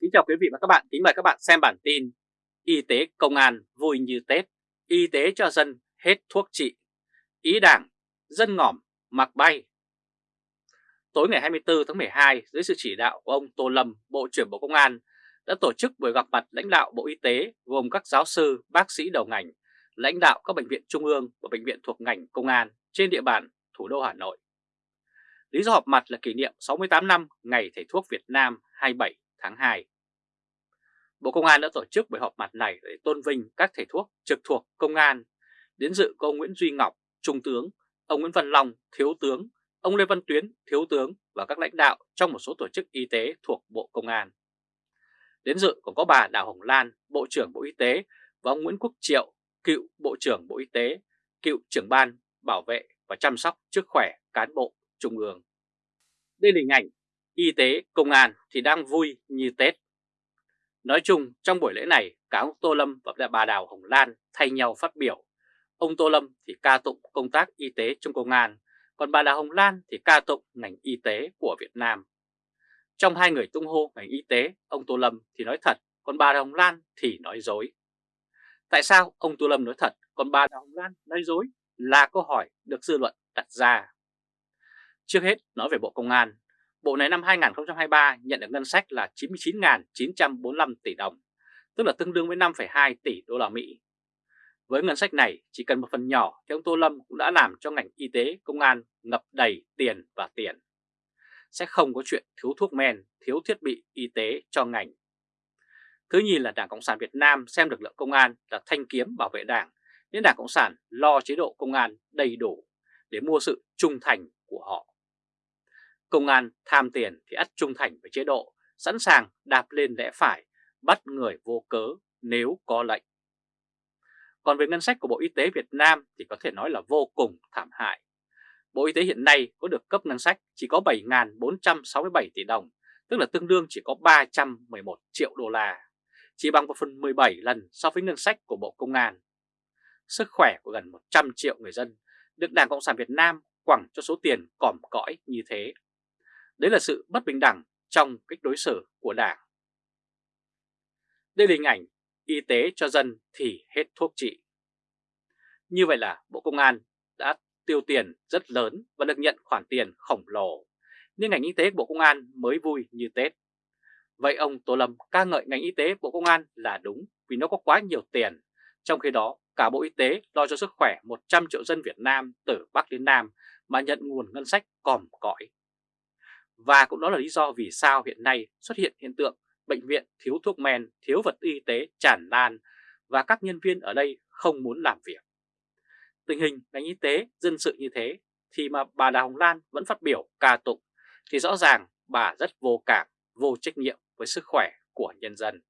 Kính chào quý vị và các bạn, kính mời các bạn xem bản tin Y tế công an vui như Tết, y tế cho dân hết thuốc trị, ý đảng, dân ngỏm, mặc bay. Tối ngày 24 tháng 12, dưới sự chỉ đạo của ông Tô Lâm, Bộ trưởng Bộ Công an, đã tổ chức buổi gặp mặt lãnh đạo Bộ Y tế gồm các giáo sư, bác sĩ đầu ngành, lãnh đạo các bệnh viện trung ương và bệnh viện thuộc ngành công an trên địa bàn thủ đô Hà Nội. Lý do họp mặt là kỷ niệm 68 năm Ngày Thầy thuốc Việt Nam 27 tháng 2. Bộ Công an đã tổ chức buổi họp mặt này để tôn vinh các thầy thuốc trực thuộc công an. Đến dự có ông Nguyễn Duy Ngọc, Trung tướng, ông Nguyễn Văn Long, Thiếu tướng, ông Lê Văn Tuyến, Thiếu tướng và các lãnh đạo trong một số tổ chức y tế thuộc Bộ Công an. Đến dự còn có bà Đào Hồng Lan, Bộ trưởng Bộ Y tế và ông Nguyễn Quốc Triệu, cựu Bộ trưởng Bộ Y tế, cựu trưởng ban bảo vệ và chăm sóc sức khỏe cán bộ Trung ương. Đây là hình ảnh y tế, công an thì đang vui như Tết. Nói chung trong buổi lễ này cả ông Tô Lâm và bà Đào Hồng Lan thay nhau phát biểu. Ông Tô Lâm thì ca tụng công tác y tế trong công an, còn bà Đào Hồng Lan thì ca tụng ngành y tế của Việt Nam. Trong hai người tung hô ngành y tế, ông Tô Lâm thì nói thật, còn bà Đào Hồng Lan thì nói dối. Tại sao ông Tô Lâm nói thật, còn bà Đào Hồng Lan nói dối là câu hỏi được dư luận đặt ra. Trước hết nói về Bộ Công an, Bộ này năm 2023 nhận được ngân sách là 99.945 tỷ đồng, tức là tương đương với 5,2 tỷ đô la Mỹ. Với ngân sách này, chỉ cần một phần nhỏ thì ông Tô Lâm cũng đã làm cho ngành y tế, công an ngập đầy tiền và tiền. Sẽ không có chuyện thiếu thuốc men, thiếu thiết bị y tế cho ngành. Thứ nhì là Đảng Cộng sản Việt Nam xem lực lượng công an là thanh kiếm bảo vệ đảng, nên Đảng Cộng sản lo chế độ công an đầy đủ để mua sự trung thành của họ. Công an tham tiền thì ắt trung thành với chế độ, sẵn sàng đạp lên lẽ phải, bắt người vô cớ nếu có lệnh. Còn về ngân sách của Bộ Y tế Việt Nam thì có thể nói là vô cùng thảm hại. Bộ Y tế hiện nay có được cấp ngân sách chỉ có 7.467 tỷ đồng, tức là tương đương chỉ có 311 triệu đô la, chỉ bằng 1 phần 17 lần so với ngân sách của Bộ Công an. Sức khỏe của gần 100 triệu người dân được Đảng Cộng sản Việt Nam quẳng cho số tiền còm cõi như thế. Đấy là sự bất bình đẳng trong cách đối xử của Đảng. Đây là hình ảnh y tế cho dân thì hết thuốc trị. Như vậy là Bộ Công an đã tiêu tiền rất lớn và được nhận khoản tiền khổng lồ, nhưng ngành y tế của Bộ Công an mới vui như Tết. Vậy ông Tô Lâm ca ngợi ngành y tế Bộ Công an là đúng vì nó có quá nhiều tiền, trong khi đó cả Bộ Y tế lo cho sức khỏe 100 triệu dân Việt Nam từ Bắc đến Nam mà nhận nguồn ngân sách còm cõi. Và cũng đó là lý do vì sao hiện nay xuất hiện hiện tượng bệnh viện thiếu thuốc men, thiếu vật y tế tràn lan và các nhân viên ở đây không muốn làm việc. Tình hình ngành y tế dân sự như thế thì mà bà Đào Hồng Lan vẫn phát biểu ca tụng thì rõ ràng bà rất vô cảm, vô trách nhiệm với sức khỏe của nhân dân.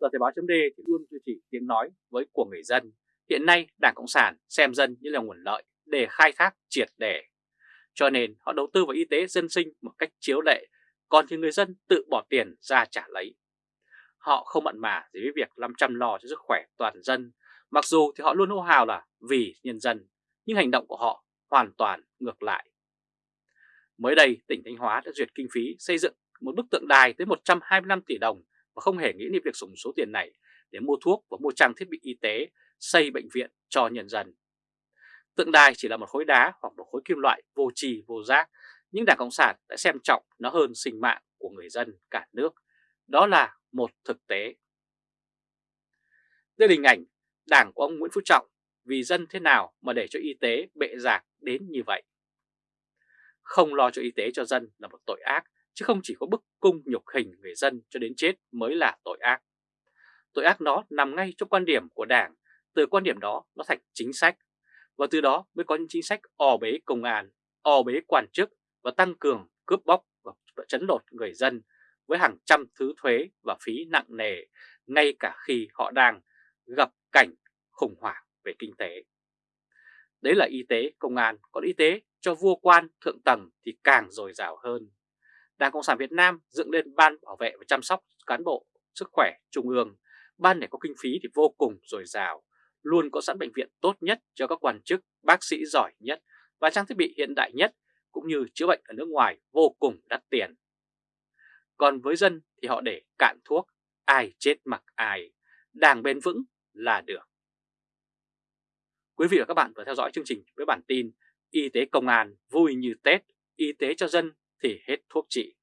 Tờ Thời báo chấm thì luôn duy trì tiếng nói với của người dân. Hiện nay Đảng Cộng sản xem dân như là nguồn lợi để khai thác triệt để cho nên họ đầu tư vào y tế dân sinh một cách chiếu lệ, còn thì người dân tự bỏ tiền ra trả lấy. Họ không mặn mà gì với việc làm chăm lo cho sức khỏe toàn dân, mặc dù thì họ luôn hô hào là vì nhân dân, nhưng hành động của họ hoàn toàn ngược lại. Mới đây, tỉnh Thanh Hóa đã duyệt kinh phí xây dựng một bức tượng đài tới 125 tỷ đồng và không hề nghĩ đến việc dùng số tiền này để mua thuốc và mua trang thiết bị y tế, xây bệnh viện cho nhân dân. Tượng đài chỉ là một khối đá hoặc một khối kim loại vô trì vô giác, nhưng Đảng Cộng sản đã xem trọng nó hơn sinh mạng của người dân cả nước. Đó là một thực tế. Đây là hình ảnh Đảng của ông Nguyễn Phú Trọng vì dân thế nào mà để cho y tế bệ giạc đến như vậy. Không lo cho y tế cho dân là một tội ác, chứ không chỉ có bức cung nhục hình người dân cho đến chết mới là tội ác. Tội ác đó nằm ngay trong quan điểm của Đảng, từ quan điểm đó nó thành chính sách và từ đó mới có những chính sách o bế công an, o bế quan chức và tăng cường cướp bóc và chấn lột người dân với hàng trăm thứ thuế và phí nặng nề ngay cả khi họ đang gặp cảnh khủng hoảng về kinh tế. Đấy là y tế, công an, còn y tế cho vua quan thượng tầng thì càng dồi dào hơn. Đảng Cộng sản Việt Nam dựng lên Ban Bảo vệ và chăm sóc cán bộ sức khỏe Trung ương. Ban này có kinh phí thì vô cùng dồi dào, luôn có sẵn bệnh viện tốt nhất cho các quan chức, bác sĩ giỏi nhất và trang thiết bị hiện đại nhất cũng như chữa bệnh ở nước ngoài vô cùng đắt tiền. Còn với dân thì họ để cạn thuốc, ai chết mặc ai, đảng bền vững là được. Quý vị và các bạn vừa theo dõi chương trình với bản tin Y tế công an vui như Tết, y tế cho dân thì hết thuốc trị.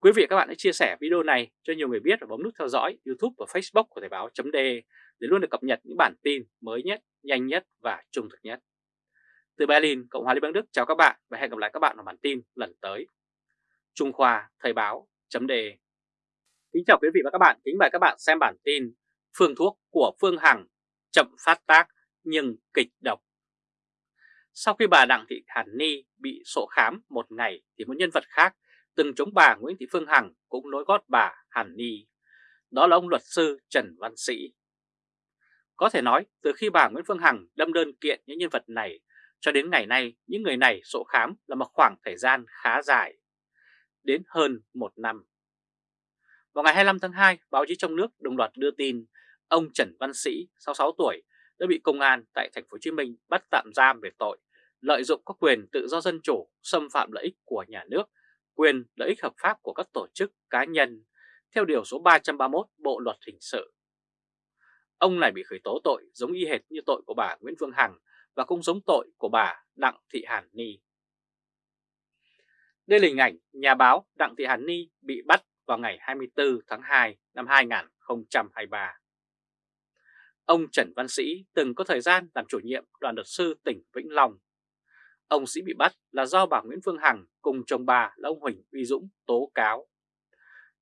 Quý vị và các bạn hãy chia sẻ video này cho nhiều người biết và bấm nút theo dõi YouTube và Facebook của Thời báo .de để luôn được cập nhật những bản tin mới nhất, nhanh nhất và trung thực nhất. Từ Berlin, Cộng hòa Liên bang Đức chào các bạn và hẹn gặp lại các bạn ở bản tin lần tới. Trung Khoa Thời báo Chấm đề. Kính chào quý vị và các bạn, kính mời các bạn xem bản tin Phương thuốc của Phương Hằng chậm phát tác nhưng kịch độc. Sau khi bà Đặng Thị Hàn Ni bị sổ khám một ngày thì một nhân vật khác từng chống bà Nguyễn Thị Phương Hằng cũng nối gót bà Hàn Ni. Đó là ông luật sư Trần Văn Sĩ. Có thể nói từ khi bà Nguyễn Phương Hằng đâm đơn kiện những nhân vật này cho đến ngày nay những người này sổ khám là một khoảng thời gian khá dài, đến hơn một năm. Vào ngày 25 tháng 2, báo chí trong nước đồng loạt đưa tin ông Trần Văn Sĩ, 66 tuổi, đã bị công an tại thành phố Hồ Chí Minh bắt tạm giam về tội lợi dụng các quyền tự do dân chủ, xâm phạm lợi ích của nhà nước, quyền lợi ích hợp pháp của các tổ chức cá nhân theo điều số 331 Bộ luật hình sự. Ông này bị khởi tố tội giống y hệt như tội của bà Nguyễn Phương Hằng và cũng giống tội của bà Đặng Thị Hàn Ni. Đây là hình ảnh nhà báo Đặng Thị Hàn Ni bị bắt vào ngày 24 tháng 2 năm 2023. Ông Trần Văn Sĩ từng có thời gian làm chủ nhiệm đoàn luật sư tỉnh Vĩnh Long. Ông Sĩ bị bắt là do bà Nguyễn Phương Hằng cùng chồng bà là ông Huỳnh Uy Dũng tố cáo.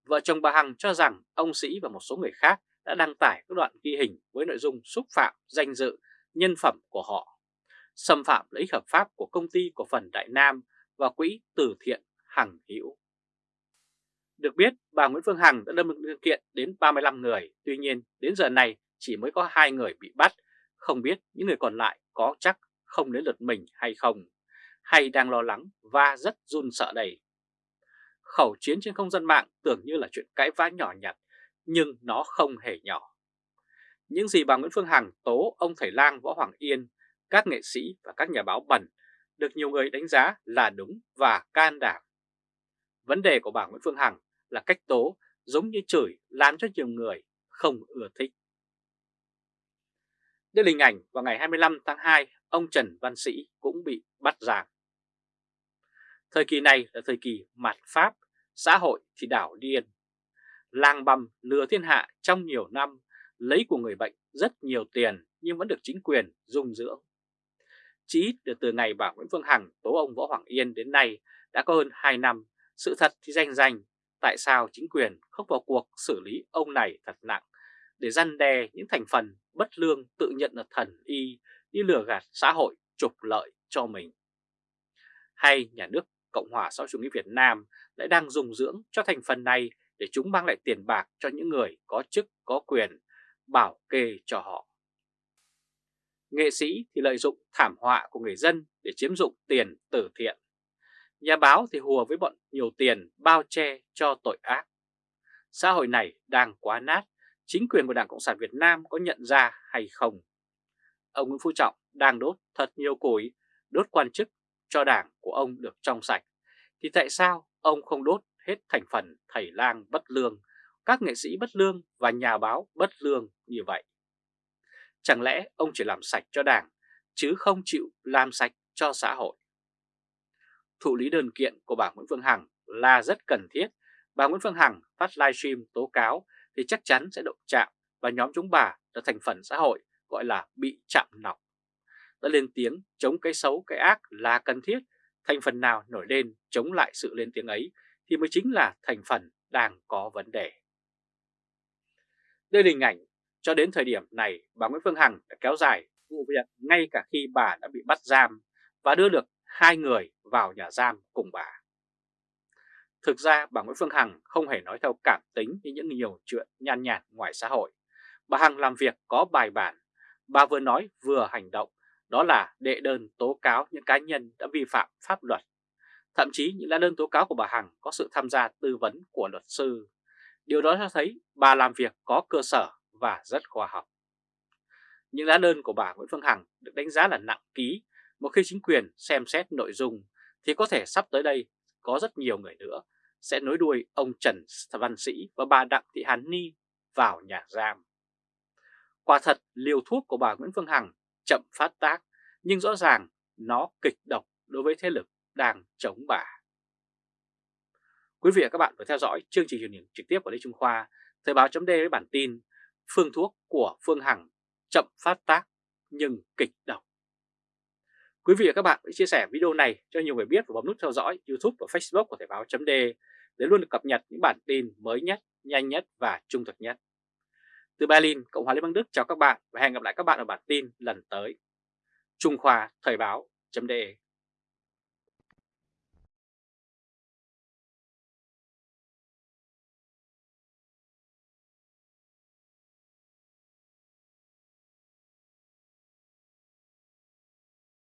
Vợ chồng bà Hằng cho rằng ông Sĩ và một số người khác đã đăng tải các đoạn ghi hình với nội dung xúc phạm danh dự, nhân phẩm của họ, xâm phạm lợi ích hợp pháp của công ty cổ phần Đại Nam và quỹ từ thiện Hằng Hữu. Được biết, bà Nguyễn Phương Hằng đã đâm đơn kiện đến 35 người, tuy nhiên đến giờ này chỉ mới có hai người bị bắt, không biết những người còn lại có chắc không đến lượt mình hay không, hay đang lo lắng và rất run sợ đây. Khẩu chiến trên không gian mạng tưởng như là chuyện cãi vã nhỏ nhặt, nhưng nó không hề nhỏ. Những gì bà Nguyễn Phương Hằng tố ông thầy lang Võ Hoàng Yên, các nghệ sĩ và các nhà báo bẩn được nhiều người đánh giá là đúng và can đảm. Vấn đề của bà Nguyễn Phương Hằng là cách tố giống như chửi làm cho nhiều người không ưa thích. Đây là hình ảnh vào ngày 25 tháng 2, ông Trần Văn Sĩ cũng bị bắt giam. Thời kỳ này là thời kỳ mạt Pháp, xã hội thì đảo điên. Lang băm lừa thiên hạ trong nhiều năm, lấy của người bệnh rất nhiều tiền nhưng vẫn được chính quyền dung dưỡng. Chỉ ít từ từ ngày bà Nguyễn Phương Hằng tố ông Võ Hoàng Yên đến nay đã có hơn 2 năm, sự thật thì danh danh, tại sao chính quyền không vào cuộc xử lý ông này thật nặng để răn đe những thành phần bất lương tự nhận là thần y đi lừa gạt xã hội trục lợi cho mình. Hay nhà nước Cộng hòa xã hội chủ nghĩa Việt Nam lại đang dùng dưỡng cho thành phần này để chúng mang lại tiền bạc cho những người có chức có quyền bảo kê cho họ. Nghệ sĩ thì lợi dụng thảm họa của người dân để chiếm dụng tiền từ thiện. Nhà báo thì hùa với bọn nhiều tiền bao che cho tội ác. Xã hội này đang quá nát chính quyền của Đảng Cộng sản Việt Nam có nhận ra hay không. Ông Nguyễn Phú Trọng đang đốt thật nhiều củi, đốt quan chức cho đảng của ông được trong sạch, thì tại sao ông không đốt hết thành phần thầy lang bất lương, các nghệ sĩ bất lương và nhà báo bất lương như vậy? Chẳng lẽ ông chỉ làm sạch cho đảng, chứ không chịu làm sạch cho xã hội? Thụ lý đơn kiện của bà Nguyễn Phương Hằng là rất cần thiết. Bà Nguyễn Phương Hằng phát livestream tố cáo thì chắc chắn sẽ động chạm và nhóm chúng bà là thành phần xã hội gọi là bị chạm nọc. Đã lên tiếng chống cái xấu cái ác là cần thiết, thành phần nào nổi lên chống lại sự lên tiếng ấy thì mới chính là thành phần đang có vấn đề. Đây là hình ảnh cho đến thời điểm này bà Nguyễn Phương Hằng đã kéo dài vụ việc ngay cả khi bà đã bị bắt giam và đưa được hai người vào nhà giam cùng bà. Thực ra bà Nguyễn Phương Hằng không hề nói theo cảm tính như những nhiều chuyện nhan nhản ngoài xã hội. Bà Hằng làm việc có bài bản, bà vừa nói vừa hành động, đó là đệ đơn tố cáo những cá nhân đã vi phạm pháp luật. Thậm chí những lá đơn tố cáo của bà Hằng có sự tham gia tư vấn của luật sư. Điều đó cho thấy bà làm việc có cơ sở và rất khoa học. Những lá đơn của bà Nguyễn Phương Hằng được đánh giá là nặng ký, một khi chính quyền xem xét nội dung thì có thể sắp tới đây có rất nhiều người nữa sẽ nối đuôi ông Trần Văn Sĩ và bà Đặng Thị Hàn Ni vào nhà giam. Quả thật liều thuốc của bà Nguyễn Phương Hằng chậm phát tác nhưng rõ ràng nó kịch độc đối với thế lực đang chống bà. Quý vị và các bạn vừa theo dõi chương trình truyền hình trực tiếp của Lê Trung Khoa, Thời báo chấm với bản tin Phương thuốc của Phương Hằng chậm phát tác nhưng kịch độc. Quý vị và các bạn hãy chia sẻ video này cho nhiều người biết và bấm nút theo dõi YouTube và Facebook của Thời báo chấm để luôn được cập nhật những bản tin mới nhất, nhanh nhất và trung thực nhất. Từ Berlin, Cộng hòa Liên bang Đức chào các bạn và hẹn gặp lại các bạn ở bản tin lần tới. Trung Khoa Thời báo chấm